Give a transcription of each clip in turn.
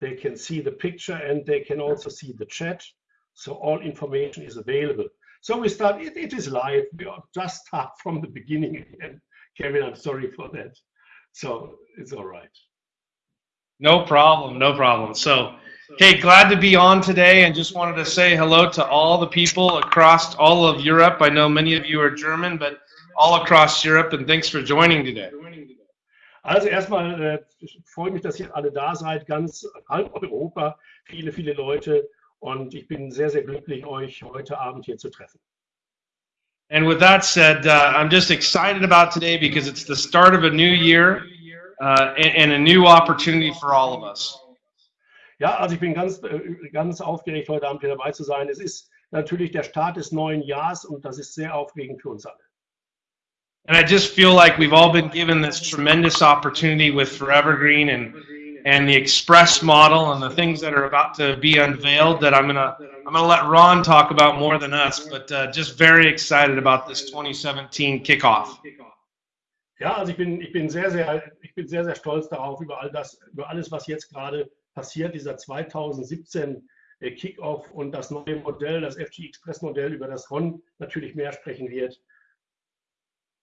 they can see the picture and they can also see the chat. So all information is available. So we start, it, it is live. We are just start from the beginning again. Kevin, I'm sorry for that. So it's all right. No problem, no problem. So, hey, glad to be on today and just wanted to say hello to all the people across all of Europe. I know many of you are German, but all across Europe and thanks for joining today. Also erstmal äh, freue mich, dass ihr alle da seid, ganz halb Europa, viele, viele Leute und ich bin sehr, sehr glücklich, euch heute Abend hier zu treffen. And with that said, uh, I'm just excited about today because it's the start of a new year uh, and, and, a new opportunity for all of us. Ja, also ich bin ganz, äh, ganz aufgeregt, heute Abend hier dabei zu sein. Es ist natürlich der Start des neuen Jahres und das ist sehr aufregend für uns alle. And I just feel like we've all been given this tremendous opportunity with Forever Green and and the express model and the things that are about to be unveiled that I'm gonna I'm gonna let Ron talk about more than us, but uh, just very excited about this 2017 kickoff. Ja, also ich bin ich bin sehr sehr ich bin sehr sehr stolz darauf über all das über alles was jetzt gerade passiert dieser 2017 äh, Kickoff und das neue Modell, das FG Express Modell, über das Ron natürlich mehr sprechen wird.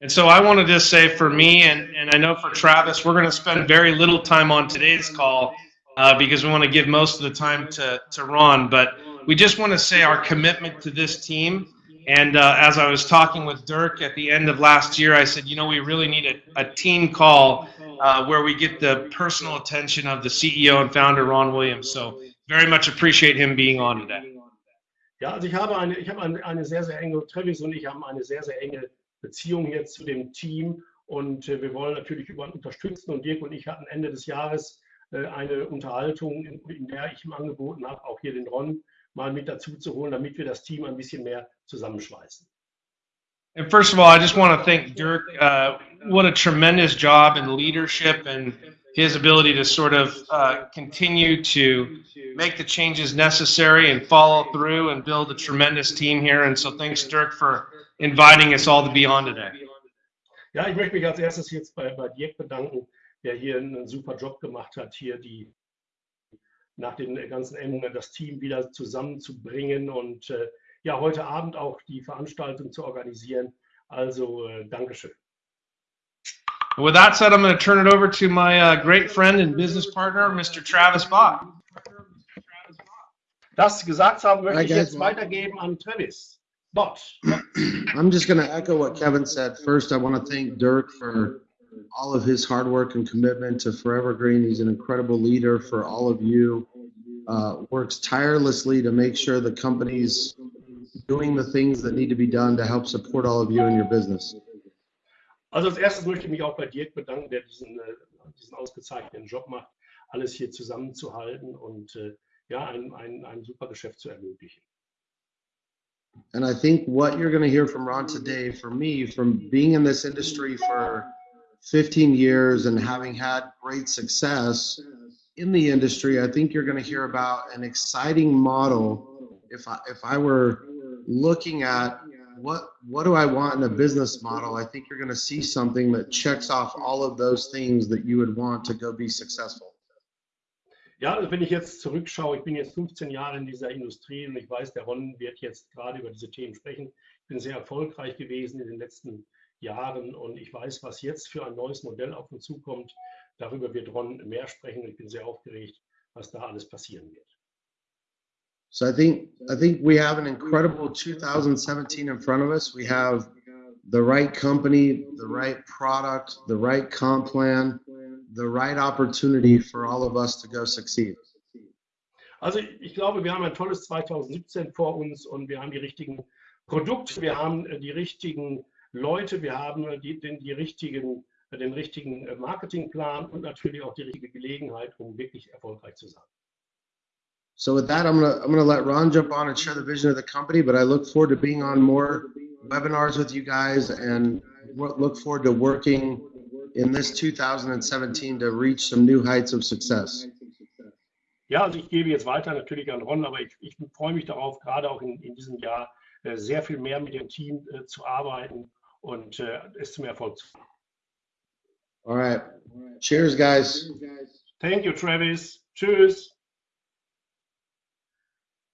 And so I want to just say for me, and, and I know for Travis, we're going to spend very little time on today's call uh, because we want to give most of the time to, to Ron. But we just want to say our commitment to this team. And uh, as I was talking with Dirk at the end of last year, I said, you know, we really need a, a team call uh, where we get the personal attention of the CEO and founder, Ron Williams. So very much appreciate him being on today. Ja, also ich habe eine, ich habe eine, eine sehr, sehr enge, Travis und ich haben eine sehr, sehr enge Beziehung jetzt zu dem Team. Und äh, wir wollen natürlich über unterstützen. Und Dirk und ich hatten Ende des Jahres äh, eine Unterhaltung, in, in, der ich ihm angeboten habe, auch hier den Ron mal mit dazu zu holen, damit wir das Team ein bisschen mehr zusammenschweißen. And first of all, I just want to thank Dirk. Uh, what a tremendous job in leadership and his ability to sort of uh, continue to make the changes necessary and follow through and build a tremendous team here. And so thanks, Dirk, for inviting us all to be on today. Ja, ich möchte mich als erstes jetzt bei, bei Dirk bedanken, der hier einen super Job gemacht hat, hier die nach den ganzen Änderungen das Team wieder zusammenzubringen und äh, ja, heute Abend auch die Veranstaltung zu organisieren. Also, äh, Dankeschön. With that said, I'm going to turn it over to my uh, great friend and business partner, Mr. Travis Bott. Das gesagt haben, möchte ich jetzt weitergeben an Travis. But I'm just going to echo what Kevin said. First, I want to thank Dirk for all of his hard work and commitment to Forever Green. He's an incredible leader for all of you. Uh, works tirelessly to make sure the company's doing the things that need to be done to help support all of you in your business. Also als erstes möchte ich mich auch bei Dirk bedanken, der diesen, äh, diesen ausgezeichneten Job macht, alles hier zusammenzuhalten und äh, ja, ein, ein, ein super Geschäft zu ermöglichen. And I think what you're going to hear from Ron today, for me, from being in this industry for 15 years and having had great success in the industry, I think you're going to hear about an exciting model. If I, if I were looking at what what do I want in a business model, I think you're going to see something that checks off all of those things that you would want to go be successful. Ja, also wenn ich jetzt zurückschaue, ich bin jetzt 15 Jahre in dieser Industrie und ich weiß, der Ron wird jetzt gerade über diese Themen sprechen. Ich bin sehr erfolgreich gewesen in den letzten Jahren und ich weiß, was jetzt für ein neues Modell auf uns zukommt. Darüber wird Ron mehr sprechen und ich bin sehr aufgeregt, was da alles passieren wird. So I think I think we have an incredible 2017 in front of us. We have the right company, the right product, the right comp plan, the right opportunity for all of us to go succeed. Also ich glaube, wir haben ein tolles 2017 vor uns und wir haben die richtigen Produkte, wir haben äh, die richtigen Leute, wir haben äh, die, den, die richtigen, äh, den richtigen Marketingplan und natürlich auch die richtige Gelegenheit, um wirklich erfolgreich zu sein. So with that, I'm gonna I'm gonna let Ron jump on and share the vision of the company. But I look forward to being on more webinars with you guys and look forward to working in this 2017 to reach some new heights of success? Ja, also ich gebe jetzt weiter natürlich an Ron, aber ich, ich freue mich darauf, gerade auch in, in diesem Jahr äh, sehr viel mehr mit dem Team äh, zu arbeiten und äh, es zum Erfolg zu führen. All right. Cheers, guys. Thank you, Travis. Tschüss.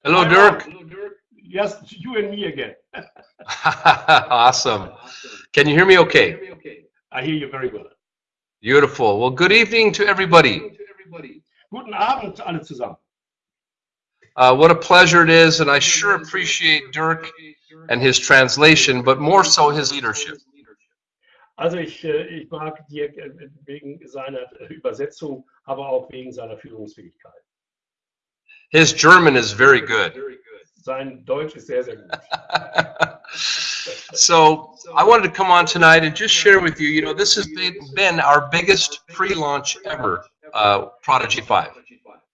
Hello, Dirk. Yes, you and me again. awesome. Can you hear me okay? I hear you very well. Beautiful. Well, good evening to everybody. Guten Abend alle zusammen. Uh, what a pleasure it is, and I sure appreciate Dirk and his translation, but more so his leadership. Also ich, äh, ich mag Dirk äh, wegen seiner Übersetzung, aber auch wegen seiner Führungsfähigkeit. His German is very good. Sein Deutsch ist sehr, sehr gut. so I wanted to come on tonight and just share with you, you know, this has been, our biggest pre-launch ever, uh, Prodigy 5.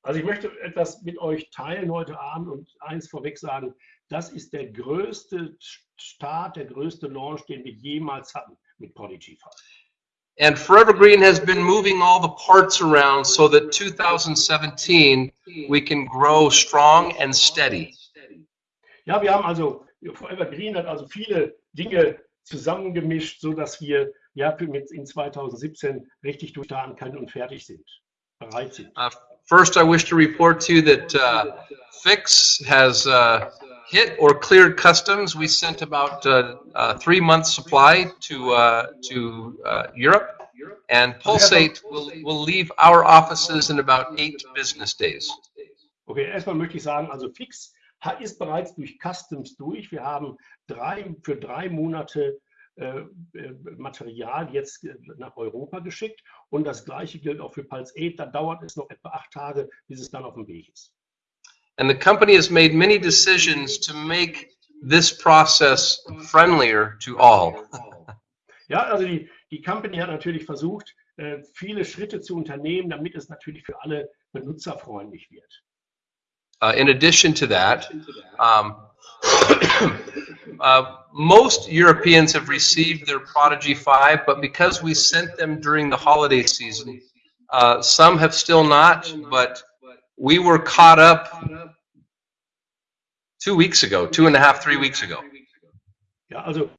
Also ich möchte etwas mit euch teilen heute Abend und eins vorweg sagen, das ist der größte Start, der größte Launch, den wir jemals hatten mit Prodigy 5. And Forever Green has been moving all the parts around so that 2017 we can grow strong and steady. Ja, wir haben also, Forever Green hat also viele Dinge zusammengemischt, so dass wir ja mit in 2017 richtig durchstarten können und fertig sind, bereit sind. Uh, first, I wish to report to you that uh, Fix has uh, hit or cleared customs. We sent about uh, uh, three months supply to uh, to uh, Europe, and Pulsate will will leave our offices in about eight business days. Okay, erstmal möchte ich sagen, also Fix ist bereits durch Customs durch. Wir haben drei, für drei Monate äh, äh, Material jetzt äh, nach Europa geschickt und das gleiche gilt auch für Pulse 8. Da dauert es noch etwa acht Tage, bis es dann auf dem Weg ist. And the company has made many decisions to make this process friendlier to all. Ja, also die, die Company hat natürlich versucht, äh, viele Schritte zu unternehmen, damit es natürlich für alle benutzerfreundlich wird. Uh, in addition to that, um, uh, most Europeans have received their Prodigy 5, but because we sent them during the holiday season, uh, some have still not, but we were caught up two weeks ago, two and a half, three weeks ago. Ja, also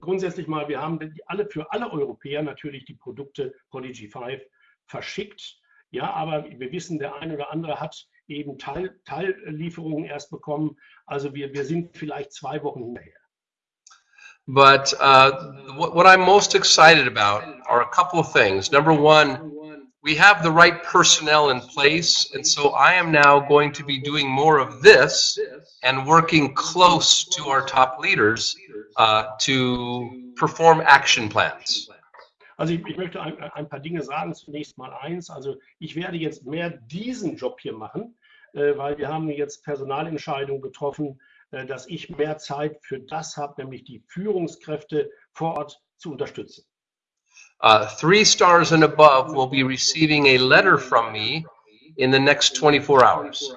grundsätzlich mal, wir haben alle für alle Europäer natürlich die Produkte Prodigy 5 verschickt. Ja, aber wir wissen, der eine oder andere hat eben Teil, Teillieferungen erst bekommen. Also wir, wir sind vielleicht zwei Wochen hinterher. But uh, what, I'm most excited about are a couple of things. Number one, we have the right personnel in place, and so I am now going to be doing more of this and working close to our top leaders uh, to perform action plans. Also ich, ich möchte ein, ein paar Dinge sagen. Zunächst mal eins. Also ich werde jetzt mehr diesen Job hier machen, äh, weil wir haben jetzt Personalentscheidungen getroffen, äh, dass ich mehr Zeit für das habe, nämlich die Führungskräfte vor Ort zu unterstützen. Uh, three stars and above will be receiving a letter from me in the next 24 hours.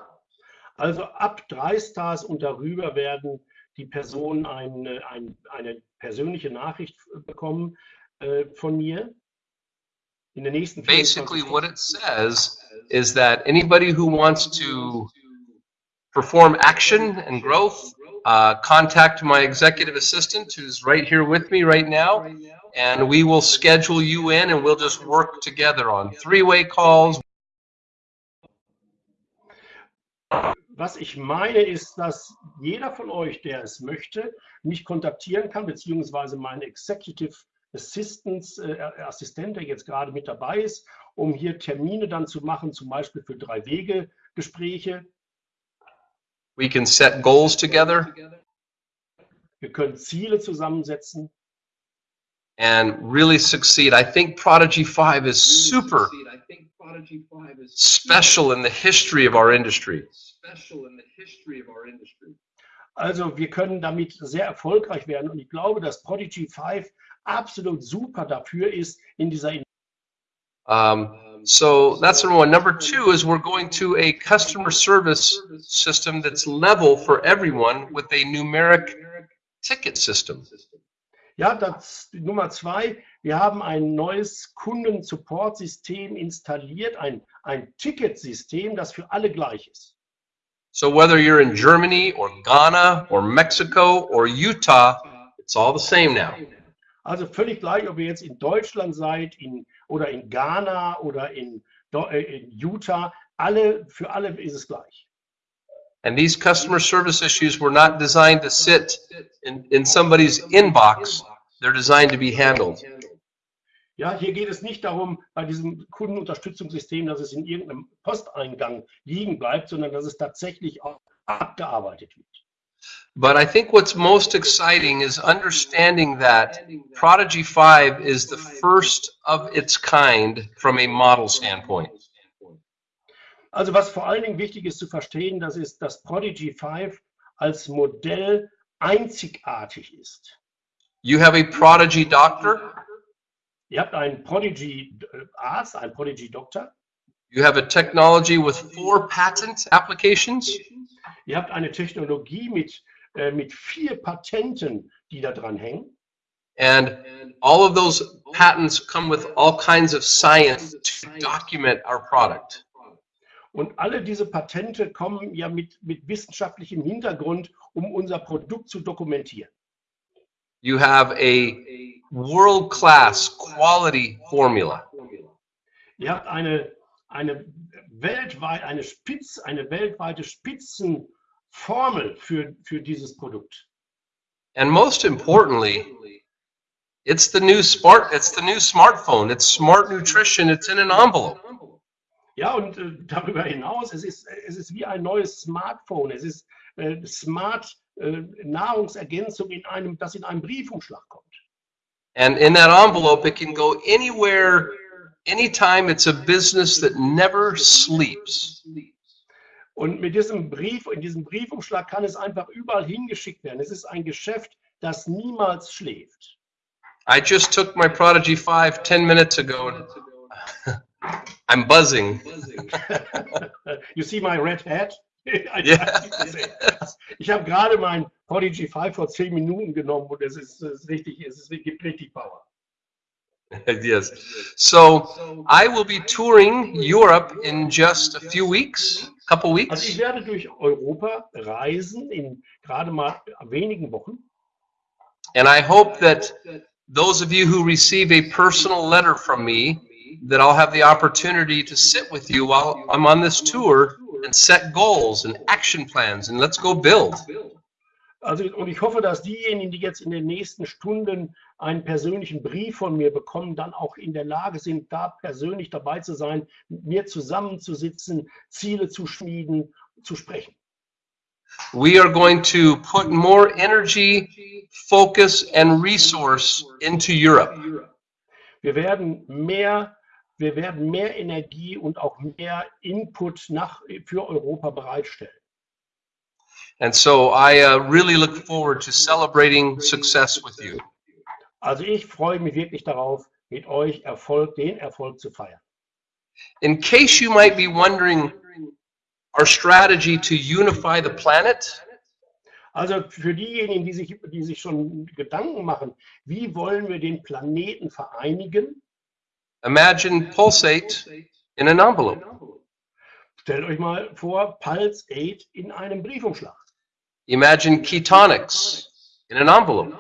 Also ab drei Stars und darüber werden die Personen eine, ein, eine persönliche Nachricht bekommen äh, von mir. In den nächsten Basically, what it says is that anybody who wants to perform action and growth, uh, contact my executive assistant who's right here with me right now, and we will schedule you in and we'll just work together on three-way calls, Was ich meine, ist, dass jeder von euch, der es möchte, mich kontaktieren kann, beziehungsweise mein Executive Assistants, äh, Assistent, der jetzt gerade mit dabei ist, um hier Termine dann zu machen, zum Beispiel für drei Wege Gespräche. we can set goals together Wir können Ziele zusammensetzen and really succeed. I think Prodigy 5 is super special in the history of our industry. Also wir können damit sehr erfolgreich werden und ich glaube, dass Prodigy 5 absolut super dafür ist in dieser Um, so that's number one. Number two is we're going to a customer service system that's level for everyone with a numeric ticket system. Ja, das Nummer zwei, wir haben ein neues Kunden-Support-System installiert, ein, ein Ticketsystem, das für alle gleich ist. So whether you're in Germany or Ghana or Mexico or Utah, it's all the same now. Also völlig gleich, ob ihr jetzt in Deutschland seid in, oder in Ghana oder in, äh, in Utah, alle, für alle ist es gleich. And these customer service issues were not designed to sit in, in somebody's inbox. They're designed to be handled. Ja, hier geht es nicht darum, bei diesem Kundenunterstützungssystem, dass es in irgendeinem Posteingang liegen bleibt, sondern dass es tatsächlich auch abgearbeitet wird. But I think what's most exciting is understanding that Prodigy 5 is the first of its kind from a model standpoint. Also was vor allen Dingen wichtig ist zu verstehen, das ist, dass Prodigy 5 als Modell einzigartig ist. You have a Prodigy doctor, Ihr habt einen Prodigy äh, Arzt, einen Prodigy Doktor, you have a technology with four patent applications, ihr habt eine Technologie mit, äh, mit vier Patenten, die da dran hängen. and all of those patents come with all kinds of science to document our product. Und alle diese Patente kommen ja mit, mit wissenschaftlichem Hintergrund, um unser Produkt zu dokumentieren. You have a world-class quality formula. Ihr habt eine, eine weltweit, eine Spitz, eine weltweite Spitzenformel für, für dieses Produkt. And most importantly, it's the new smart it's the new smartphone. It's smart nutrition. It's in an envelope. Ja, und äh, darüber hinaus, es ist, es ist wie ein neues Smartphone. Es ist äh, Smart äh, Nahrungsergänzung, in einem, das in einem Briefumschlag kommt. And in that envelope, it can go anywhere, anytime. It's a business that never sleeps. Und mit diesem Brief, in diesem Briefumschlag kann es einfach überall hingeschickt werden. Es ist ein Geschäft, das niemals schläft. I just took my Prodigy 5 10 minutes ago. I'm buzzing. you see my red hat? Yeah. Ich habe gerade mein Prodigy 5 vor 10 Minuten genommen und es ist, es ist richtig, es ist, gibt richtig Power. yes. So I will be touring Europe in just a few weeks, a couple Also ich weeks. werde durch Europa reisen in gerade mal wenigen Wochen. And I hope that those of you who receive a personal letter from me, that I'll have the opportunity to sit with you while I'm on this tour and set goals and action plans and let's go build. Also, und ich hoffe, dass diejenigen, die jetzt in den nächsten Stunden einen persönlichen Brief von mir bekommen, dann auch in der Lage sind, da persönlich dabei zu sein, mit mir zusammenzusitzen, Ziele zu schmieden, zu sprechen. We are going to put more energy, focus, and resource into Europe. Wir werden mehr, wir werden mehr Energie und auch mehr Input nach, für Europa bereitstellen. And so I uh, really look forward to celebrating success with you. Also ich freue mich wirklich darauf, mit euch Erfolg, den Erfolg zu feiern. In case you might be wondering, our strategy to unify the planet, Also für diejenigen, die sich, die sich schon Gedanken machen, wie wollen wir den Planeten vereinigen? imagine Pulsate in an envelope. Stellt euch mal vor, Pulse 8 in einem Briefumschlag. Imagine ketonics in an envelope.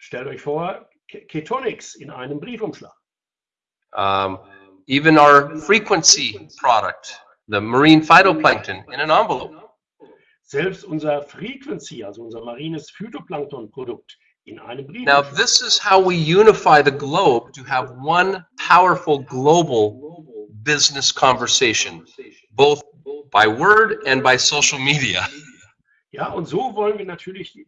Stellt euch vor, Ketonics in einem Briefumschlag. Um, even our FrequenSea product, the marine phytoplankton, in an envelope. Selbst unser FrequenSea, also unser marines Phytoplankton-Produkt, in einem Now, this is how we unify the globe to have one powerful global business conversation, both by word and by social media. Ja, und so wollen wir natürlich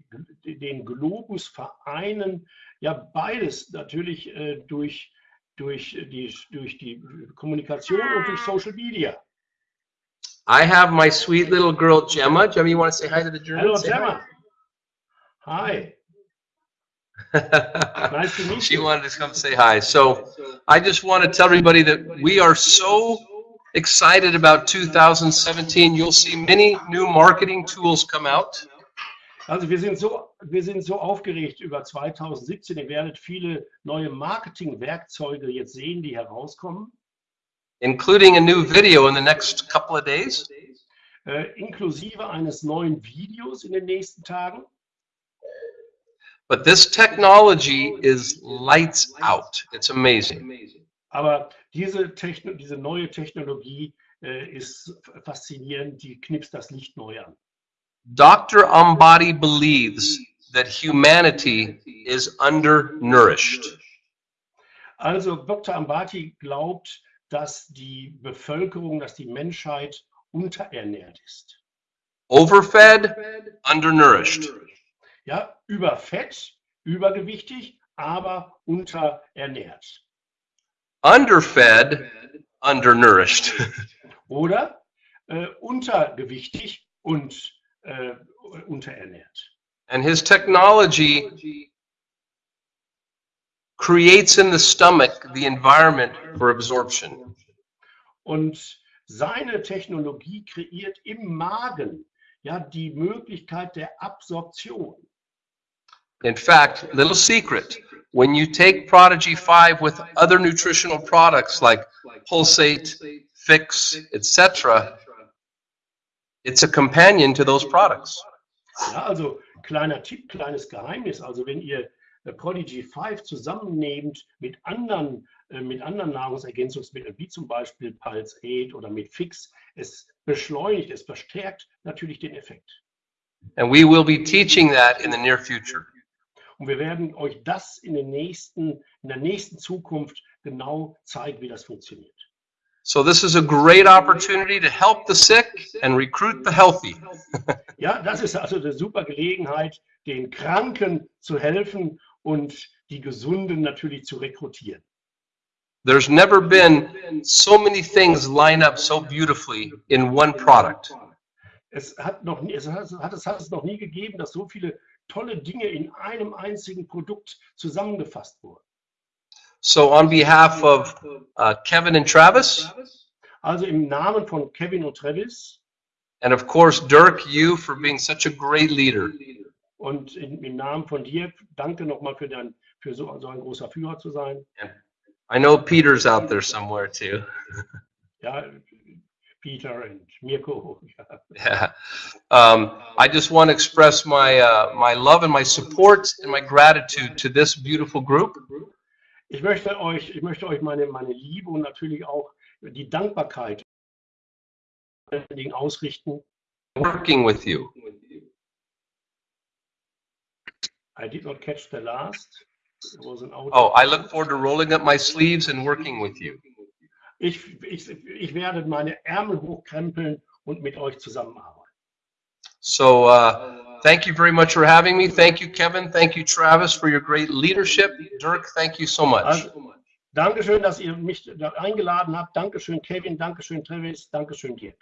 den Globus vereinen. Ja, beides natürlich äh, durch, durch, die, durch die Kommunikation und durch Social Media. I have my sweet little girl Gemma. Gemma, you want to say hi to the Hallo Germans? Say hi. Gemma. Hi, nice to meet she you. wanted to come say hi. So I just want to tell everybody that we are so excited about 2017. You'll see many new marketing tools come out. Also wir sind so, wir sind so aufgeregt über 2017. Ihr werdet viele neue Marketingwerkzeuge jetzt sehen, die herauskommen, including a new video in the next couple of days. äh, inklusive eines neuen Videos in den nächsten Tagen. But this technology is lights out. It's amazing. Aber diese, Techno diese neue Technologie äh, ist faszinierend, die knipst das Licht neu an. Dr. Ambati believes that humanity is undernourished. Also Dr. Ambati glaubt, dass die Bevölkerung, dass die Menschheit unterernährt ist. Overfed, undernourished. Ja, überfett, übergewichtig, aber unterernährt. Underfed, undernourished. Oder äh, untergewichtig und äh, unterernährt. And his technology creates in the stomach the environment for absorption. Und seine Technologie kreiert im Magen ja die Möglichkeit der Absorption. In fact, little secret, when you take Prodigy 5 with other nutritional products like Pulse 8, Fix, etc., it's a companion to those products. Ja, also kleiner Tipp, kleines Geheimnis. Also wenn ihr äh, Prodigy 5 zusammennehmt mit anderen, äh, mit anderen Nahrungsergänzungsmitteln, wie zum Beispiel Pulse 8 oder mit Fix, es beschleunigt, es verstärkt natürlich den Effekt. And we will be teaching that in the near future. Und wir werden euch das in, den nächsten, in der nächsten Zukunft genau zeigen, wie das funktioniert. So this is a great opportunity to help the sick and recruit the healthy. Ja, das ist also eine super Gelegenheit, den Kranken zu helfen und die Gesunden natürlich zu rekrutieren. There's never been so many things line up so beautifully in one product. Es hat, noch nie, es, hat, es hat es noch nie gegeben, dass so viele tolle Dinge in einem einzigen Produkt zusammengefasst wurden. So on behalf of uh, Kevin and Travis, Also im Namen von Kevin und Travis and of course Dirk, you for being such a great leader. und in, im Namen von dir, danke nochmal für, dein, für so, so ein großer Führer zu sein. I know Peter's out there somewhere too. Ja, Peter und Mirko. Yeah. Um, I just want to express my uh, my love and my support and my gratitude to this beautiful group. Ich möchte euch, ich möchte euch meine, meine Liebe und natürlich auch die Dankbarkeit ausrichten. Working with you. I did not catch the last. It was an audio. Oh, I look forward to rolling up my sleeves and working with you. Ich, ich, ich werde meine Ärmel hochkrempeln und mit euch zusammenarbeiten. So uh, thank you very much for having me. Thank you, Kevin. Thank you, Travis, for your great leadership. Dirk, thank you so much. Also, Dankeschön, dass ihr mich da eingeladen habt. Dankeschön, Kevin. Dankeschön, Travis. Dankeschön, Dirk.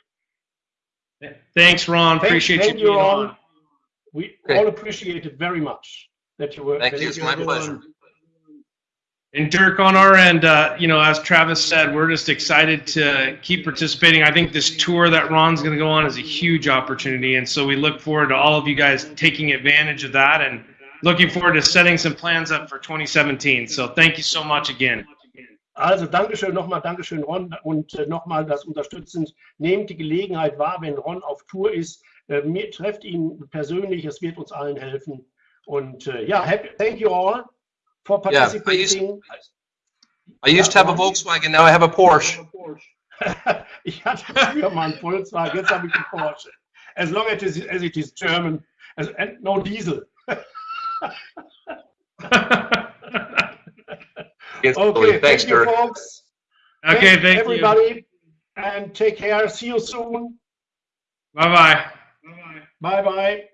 Thanks, Ron. Thank- Appreciate thank you being you, Ron. on. We Okay. all appreciate it very much that you were. Thank you. It's were my on. And Dirk, on our end, uh, you know, as Travis said, we're just excited to keep participating. I think this tour that Ron's going to go on is a huge opportunity, and so we look forward to all of you guys taking advantage of that, and looking forward to setting some plans up for 2017. So thank you so much again. Also Dankeschön nochmal, Dankeschön Ron und äh, nochmal das unterstützend. Nehmt die Gelegenheit wahr, wenn Ron auf Tour ist. Äh, mir, trefft ihn persönlich, es wird uns allen helfen. Und äh, ja, happy, thank you all for Yeah, I used, participating. I used to have a Volkswagen. Now I have a Porsche. ich hatte früher mal einen Volkswagen, jetzt habe ich einen Porsche. As long as it is, as it is German, as, and no diesel. It's Okay, Thanks, thank you, folks. okay, Thanks, thank you. everybody, and take care. See you soon. Bye bye. Bye bye.